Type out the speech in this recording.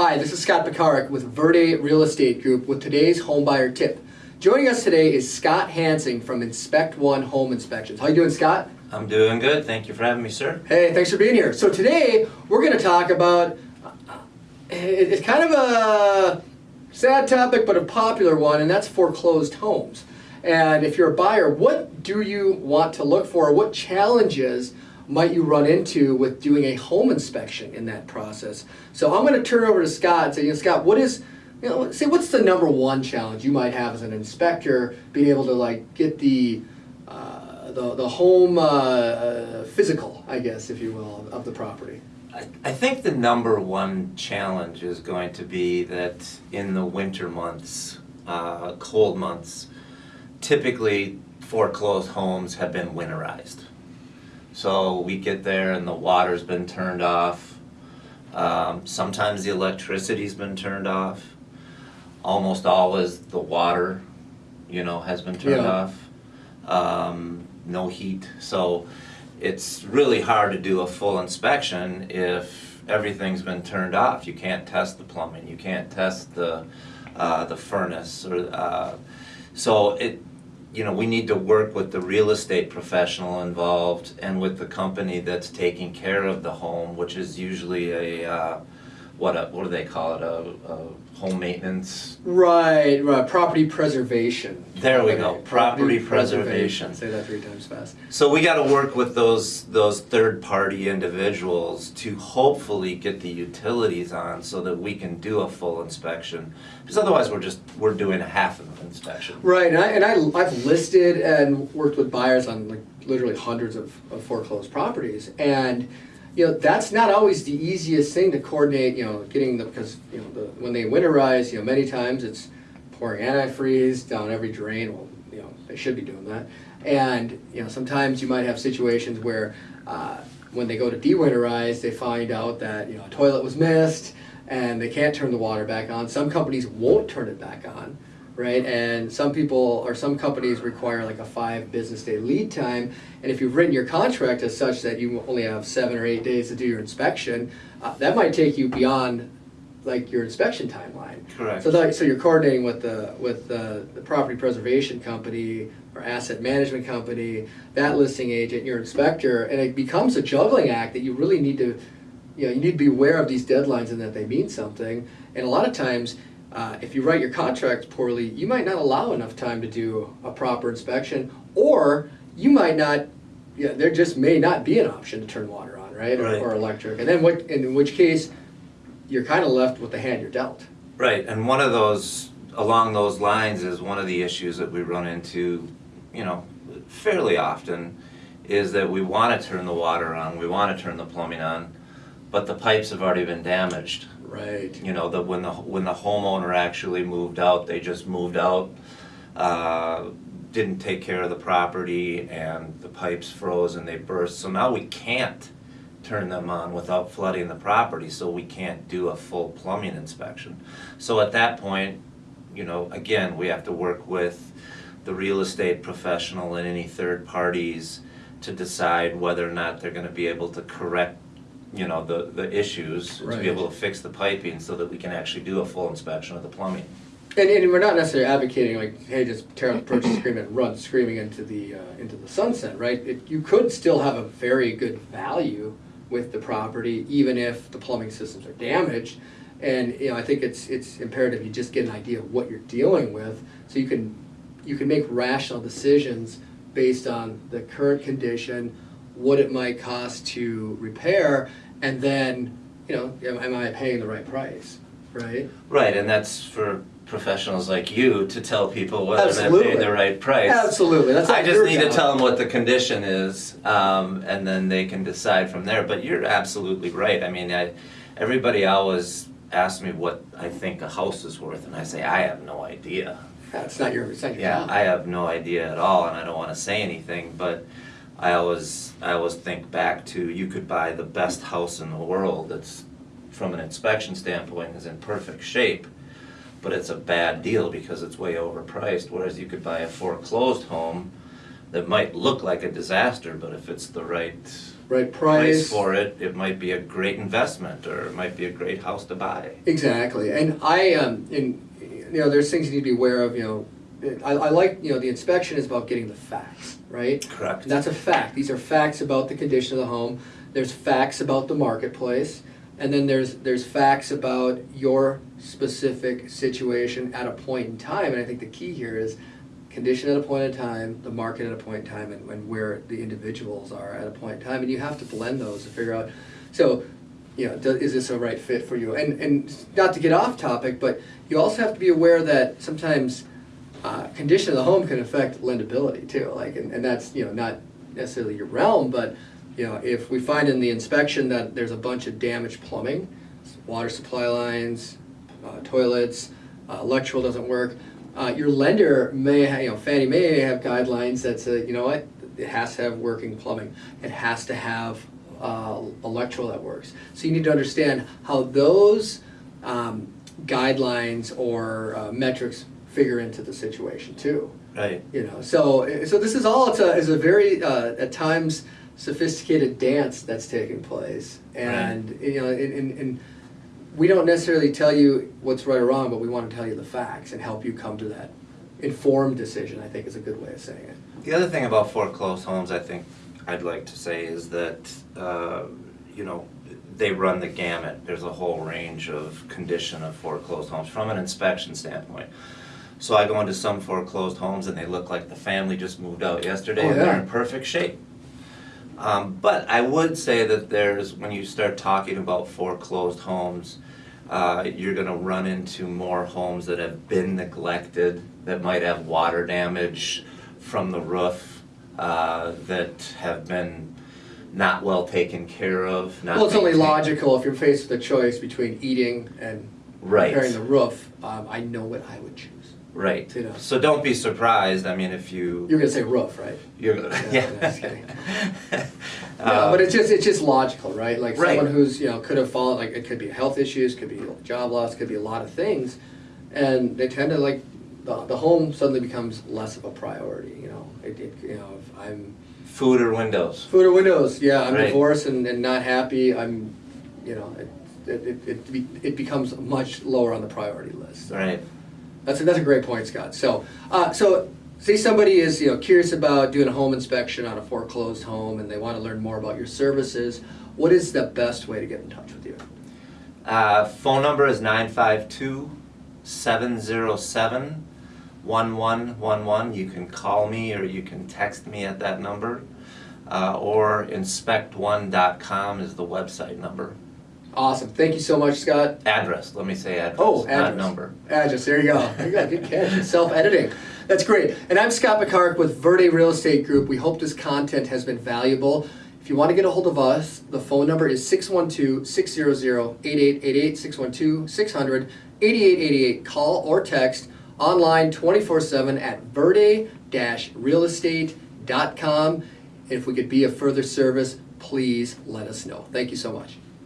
Hi, this is Scott Pekarik with Verde Real Estate Group with today's homebuyer tip. Joining us today is Scott Hansing from Inspect One Home Inspections. How you doing, Scott? I'm doing good. Thank you for having me, sir. Hey, thanks for being here. So today we're going to talk about it's kind of a sad topic, but a popular one, and that's foreclosed homes. And if you're a buyer, what do you want to look for? What challenges might you run into with doing a home inspection in that process? So I'm going to turn over to Scott and say, you know, Scott, what is you know, say what's the number one challenge you might have as an inspector being able to like get the uh, the, the home uh, uh, physical, I guess, if you will, of the property. I, I think the number one challenge is going to be that in the winter months, uh, cold months, typically foreclosed homes have been winterized. So we get there and the water's been turned off. Um, sometimes the electricity's been turned off. Almost always the water, you know, has been turned Yeah. off. Um, no heat. So it's really hard to do a full inspection if everything's been turned off. You can't test the plumbing, you can't test the, uh, the furnace or, uh, so it, you know, we need to work with the real estate professional involved and with the company that's taking care of the home, which is usually a, uh, what a, what do they call it, a, a home maintenance? Right, right. Property preservation. There we go, Right, property preservation. Say that three times fast. So we gotta work with those, those third-party individuals to hopefully get the utilities on so that we can do a full inspection. Because otherwise, we're just, we're doing a half of an inspection. Right, and I and I I've listed and worked with buyers on like literally hundreds of, of foreclosed properties, and you know that's not always the easiest thing to coordinate. You know, getting the because you know the, when they winterize, you know many times it's pouring antifreeze down every drain. Well, you know they should be doing that, and you know sometimes you might have situations where uh, when they go to de-winterize, they find out that you know a toilet was missed and they can't turn the water back on. Some companies won't turn it back on right? And some people or some companies require like a five business day lead time. And if you've written your contract as such that you only have seven or eight days to do your inspection, uh, that might take you beyond like your inspection timeline. Correct. So that, so you're coordinating with the with the, the property preservation company or asset management company, that listing agent, your inspector, and it becomes a juggling act that you really need to, you know, you need to be aware of these deadlines and that they mean something. And a lot of times, uh, if you write your contract poorly, you might not allow enough time to do a proper inspection, or you might not. Yeah, there just may not be an option to turn water on, right, or, Right. or electric, and then what? In which case, you're kind of left with the hand you're dealt. Right, and one of those, along those lines is one of the issues that we run into, you know, fairly often, is that we wanna turn the water on, we wanna turn the plumbing on, but the pipes have already been damaged. Right. You know, that when the, when the homeowner actually moved out, they just moved out, uh, didn't take care of the property, and the pipes froze and they burst, so now we can't turn them on without flooding the property, so we can't do a full plumbing inspection. So at that point, you know, again, we have to work with the real estate professional and any third parties to decide whether or not they're gonna be able to correct, you know, the, the issues, to Right. be able to fix the piping so that we can actually do a full inspection of the plumbing. And, and we're not necessarily advocating like, hey, just tear out the purchase agreement and run screaming into the uh, into the sunset, right? It, you could still have a very good value with the property, even if the plumbing systems are damaged. And you know, I think it's it's imperative you just get an idea of what you're dealing with, so you can you can make rational decisions based on the current condition, what it might cost to repair, and then you know, am, am I paying the right price, right? Right, and that's for professionals like you to tell people whether they're paying the right price. Absolutely, that's I just need to tell them what the condition is, um, and then they can decide from there. But you're absolutely right. I mean, I, everybody always asks me what I think a house is worth, and I say I have no idea. That's not your, it's not your Yeah, job. I have no idea at all, and I don't want to say anything, but I always, I always think back to you could buy the best house in the world that's, from an inspection standpoint, is in perfect shape, but it's a bad deal because it's way overpriced, whereas you could buy a foreclosed home that might look like a disaster, but if it's the right right price price. for it, it might be a great investment, or it might be a great house to buy. Exactly, and I, um, in, you know, there's things you need to be aware of, you know, I, I like, you know, the inspection is about getting the facts, right? Correct. And that's a fact, these are facts about the condition of the home, there's facts about the marketplace, and then there's, there's facts about your specific situation at a point in time, and I think the key here is condition at a point in time, the market at a point in time, and, and where the individuals are at a point in time, and you have to blend those to figure out, so, you know, do, is this a right fit for you? And, and not to get off topic, but you also have to be aware that sometimes uh, condition of the home can affect lendability too. Like, and, and that's you know not necessarily your realm, but you know if we find in the inspection that there's a bunch of damaged plumbing, water supply lines, uh, toilets, uh, electrical doesn't work, uh, your lender may ha- you know Fannie may have guidelines that say you know what it has to have working plumbing, it has to have uh, electrical that works. So you need to understand how those um, guidelines or uh, metrics figure into the situation too. Right. You know, so so this is all it's a, is a very uh, at times sophisticated dance that's taking place, and you know, and, and, and we don't necessarily tell you what's right or wrong, but we want to tell you the facts and help you come to that informed decision. I think is a good way of saying it. The other thing about foreclosed homes, I think I'd like to say is that, uh, you know, they run the gamut. There's a whole range of condition of foreclosed homes from an inspection standpoint. So I go into some foreclosed homes and they look like the family just moved out yesterday Oh, and they're yeah. in perfect shape. Um, but I would say that there's, when you start talking about foreclosed homes, uh, you're gonna run into more homes that have been neglected, that might have water damage from the roof, uh, that have been not well taken care of, not well, it's only maintained. logical if you're faced with a choice between eating and Right. repairing the roof. Um, I know what I would choose. Right, You know. so don't be surprised, I mean, if you, You're gonna say roof, right? you're, going Yeah, yeah. just kidding. No, but it's um, just it's just logical, right? Like Right. someone who's you know could have fallen like it could be health issues, could be job loss, could be a lot of things, and they tend to like the, the home suddenly becomes less of a priority. You know, it, it you know if I'm Food or windows? food or windows, yeah, I'm Right. divorced and, and not happy. I'm, you know, it it, it, it, be, it becomes much lower on the priority list. So Right. That's a, that's a great point, Scott. So, uh, so say somebody is you know curious about doing a home inspection on a foreclosed home, and they want to learn more about your services. What is the best way to get in touch with you? Uh, phone number is 952 707 1111. You can call me or you can text me at that number. Uh, or inspect1.com is the website number. Awesome. Thank you so much, Scott. Address, let me say address, Oh, not number. Address. There you go. There you go. Good catch. Self-editing. That's great. And I'm Scott Pekarik with Verde Real Estate Group. We hope this content has been valuable. If you want to get a hold of us, the phone number is 612-600-8888, 612-600-8888. Call or text online 24-7 at verde-realestate.com. If we could be of further service, please let us know. Thank you so much.